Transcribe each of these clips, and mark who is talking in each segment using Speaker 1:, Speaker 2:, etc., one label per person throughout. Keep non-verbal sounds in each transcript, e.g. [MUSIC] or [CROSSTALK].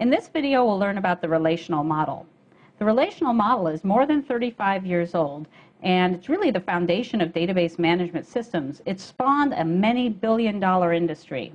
Speaker 1: In this video, we'll learn about the relational model. The relational model is more than 35 years old, and it's really the foundation of database management systems. It spawned a many billion dollar industry.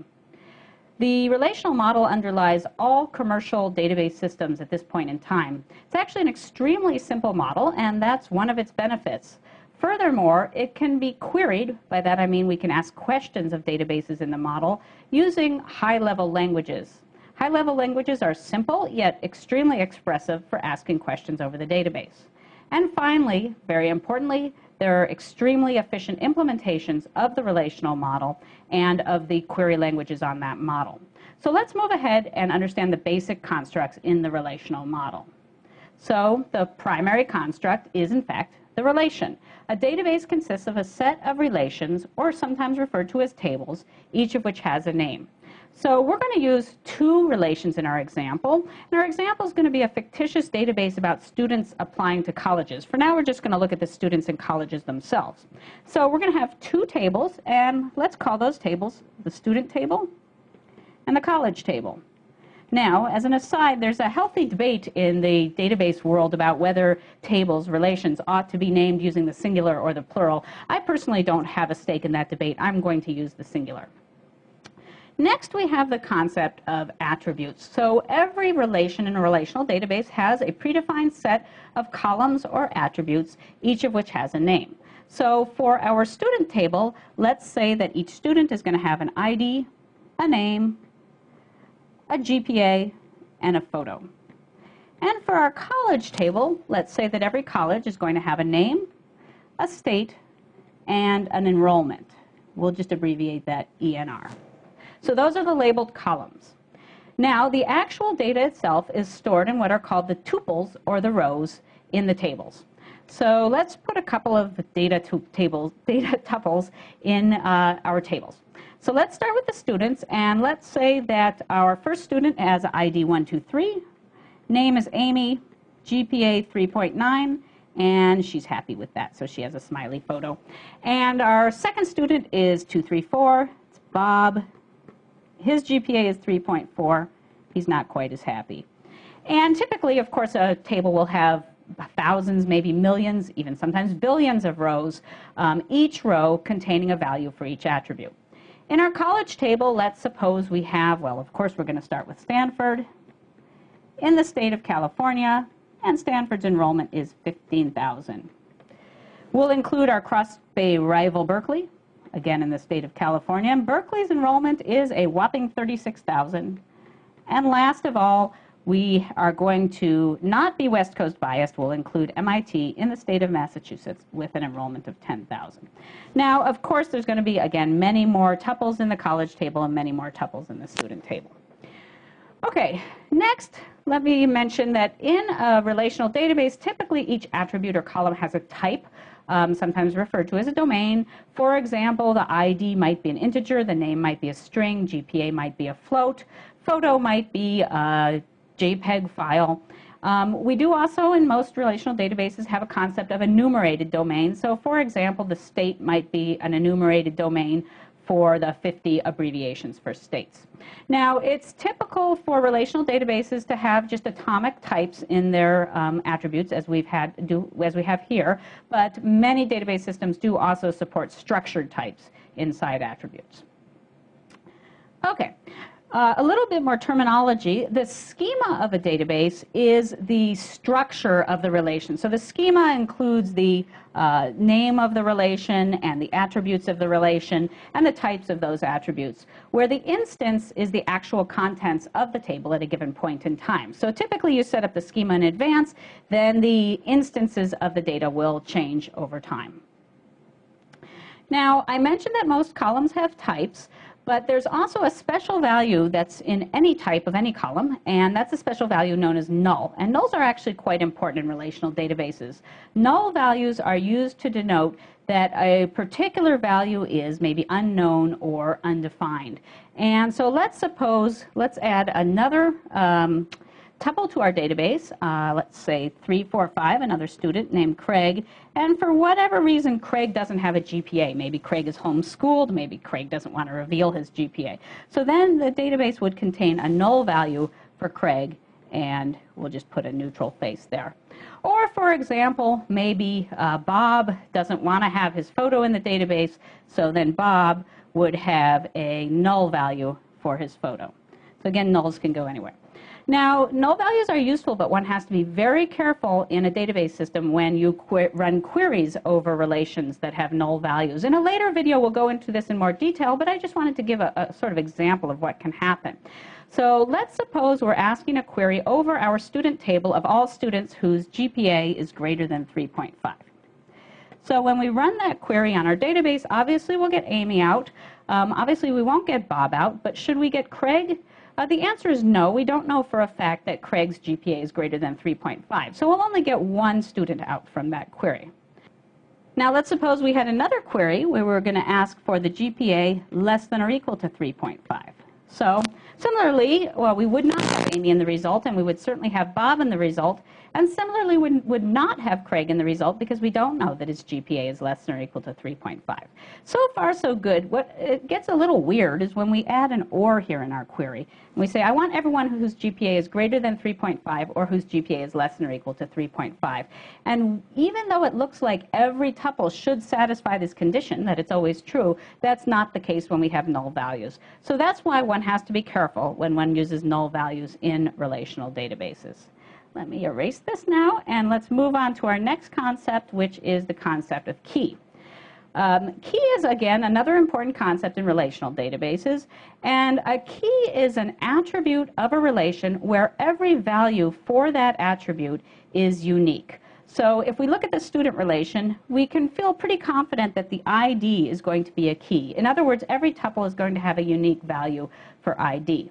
Speaker 1: The relational model underlies all commercial database systems at this point in time. It's actually an extremely simple model, and that's one of its benefits. Furthermore, it can be queried, by that I mean we can ask questions of databases in the model, using high-level languages. High-level languages are simple, yet extremely expressive for asking questions over the database. And finally, very importantly, there are extremely efficient implementations of the relational model and of the query languages on that model. So let's move ahead and understand the basic constructs in the relational model. So the primary construct is, in fact, the relation. A database consists of a set of relations, or sometimes referred to as tables, each of which has a name. So we're going to use two relations in our example. And our example is going to be a fictitious database about students applying to colleges. For now, we're just going to look at the students in colleges themselves. So we're going to have two tables, and let's call those tables the student table and the college table. Now, as an aside, there's a healthy debate in the database world about whether tables, relations, ought to be named using the singular or the plural. I personally don't have a stake in that debate. I'm going to use the singular. Next, we have the concept of attributes. So every relation in a relational database has a predefined set of columns or attributes, each of which has a name. So for our student table, let's say that each student is going to have an ID, a name, a GPA, and a photo. And for our college table, let's say that every college is going to have a name, a state, and an enrollment. We'll just abbreviate that ENR. So those are the labeled columns. Now, the actual data itself is stored in what are called the tuples, or the rows, in the tables. So let's put a couple of data, tables, [LAUGHS] data tuples in uh, our tables. So let's start with the students, and let's say that our first student has ID 123, name is Amy, GPA 3.9, and she's happy with that, so she has a smiley photo. And our second student is 234, it's Bob, his GPA is 3.4. He's not quite as happy. And typically, of course, a table will have thousands, maybe millions, even sometimes billions of rows, um, each row containing a value for each attribute. In our college table, let's suppose we have, well, of course, we're going to start with Stanford in the state of California, and Stanford's enrollment is 15,000. We'll include our Cross-Bay rival Berkeley, again in the state of California. And Berkeley's enrollment is a whopping 36,000. And last of all, we are going to not be West Coast biased. We'll include MIT in the state of Massachusetts with an enrollment of 10,000. Now, of course, there's going to be, again, many more tuples in the college table and many more tuples in the student table. Okay, next, let me mention that in a relational database, typically each attribute or column has a type um, sometimes referred to as a domain. For example, the ID might be an integer, the name might be a string, GPA might be a float, photo might be a JPEG file. Um, we do also, in most relational databases, have a concept of enumerated domain. So, for example, the state might be an enumerated domain for the 50 abbreviations for states. Now, it's typical for relational databases to have just atomic types in their um, attributes, as we've had do as we have here. But many database systems do also support structured types inside attributes. Okay. Uh, a little bit more terminology. The schema of a database is the structure of the relation. So the schema includes the uh, name of the relation and the attributes of the relation and the types of those attributes, where the instance is the actual contents of the table at a given point in time. So typically you set up the schema in advance, then the instances of the data will change over time. Now, I mentioned that most columns have types. But there's also a special value that's in any type of any column, and that's a special value known as null. And nulls are actually quite important in relational databases. Null values are used to denote that a particular value is maybe unknown or undefined. And so let's suppose, let's add another um, tuple to our database, uh, let's say 345, another student named Craig, and for whatever reason, Craig doesn't have a GPA. Maybe Craig is homeschooled, maybe Craig doesn't want to reveal his GPA. So then the database would contain a null value for Craig, and we'll just put a neutral face there. Or, for example, maybe uh, Bob doesn't want to have his photo in the database, so then Bob would have a null value for his photo. So again, nulls can go anywhere. Now, null values are useful, but one has to be very careful in a database system when you qu run queries over relations that have null values. In a later video, we'll go into this in more detail, but I just wanted to give a, a sort of example of what can happen. So let's suppose we're asking a query over our student table of all students whose GPA is greater than 3.5. So when we run that query on our database, obviously we'll get Amy out. Um, obviously we won't get Bob out, but should we get Craig? Uh, the answer is no. We don't know for a fact that Craig's GPA is greater than 3.5. So we'll only get one student out from that query. Now let's suppose we had another query where we were going to ask for the GPA less than or equal to 3.5. So similarly, well, we would not In the result, and we would certainly have Bob in the result, and similarly would, would not have Craig in the result because we don't know that his GPA is less than or equal to 3.5. So far, so good. What it gets a little weird is when we add an or here in our query. And we say, I want everyone whose GPA is greater than 3.5 or whose GPA is less than or equal to 3.5. And even though it looks like every tuple should satisfy this condition, that it's always true, that's not the case when we have null values. So that's why one has to be careful when one uses null values in relational databases. Let me erase this now, and let's move on to our next concept, which is the concept of key. Um, key is, again, another important concept in relational databases. And a key is an attribute of a relation where every value for that attribute is unique. So if we look at the student relation, we can feel pretty confident that the ID is going to be a key. In other words, every tuple is going to have a unique value for ID.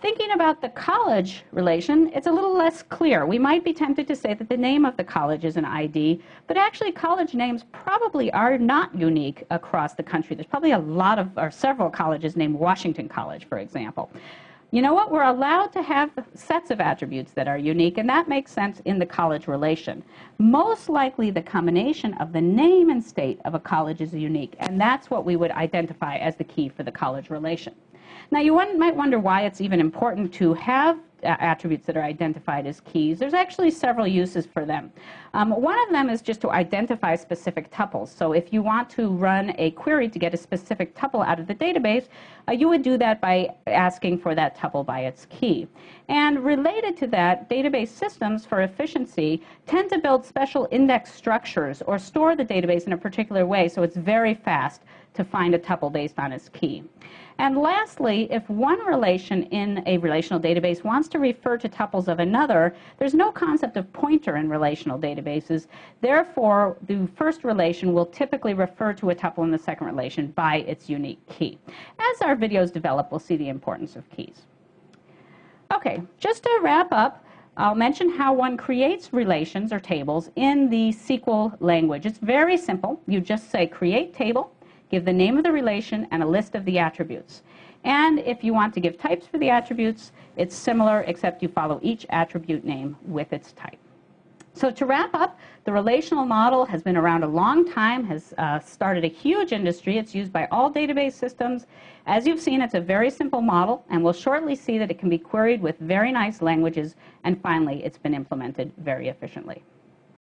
Speaker 1: Thinking about the college relation, it's a little less clear. We might be tempted to say that the name of the college is an ID, but actually college names probably are not unique across the country. There's probably a lot of, or several colleges named Washington College, for example. You know what? We're allowed to have sets of attributes that are unique, and that makes sense in the college relation. Most likely, the combination of the name and state of a college is unique, and that's what we would identify as the key for the college relation. Now, you might wonder why it's even important to have attributes that are identified as keys. There's actually several uses for them. Um, one of them is just to identify specific tuples. So if you want to run a query to get a specific tuple out of the database, uh, you would do that by asking for that tuple by its key. And related to that, database systems for efficiency tend to build special index structures or store the database in a particular way so it's very fast to find a tuple based on its key. And lastly, if one relation in a relational database wants to refer to tuples of another, there's no concept of pointer in relational databases. Therefore, the first relation will typically refer to a tuple in the second relation by its unique key. As our videos develop, we'll see the importance of keys. Okay, just to wrap up, I'll mention how one creates relations or tables in the SQL language. It's very simple. You just say create table, give the name of the relation and a list of the attributes. And if you want to give types for the attributes, it's similar except you follow each attribute name with its type. So to wrap up, the relational model has been around a long time, has uh, started a huge industry. It's used by all database systems. As you've seen, it's a very simple model, and we'll shortly see that it can be queried with very nice languages, and finally, it's been implemented very efficiently.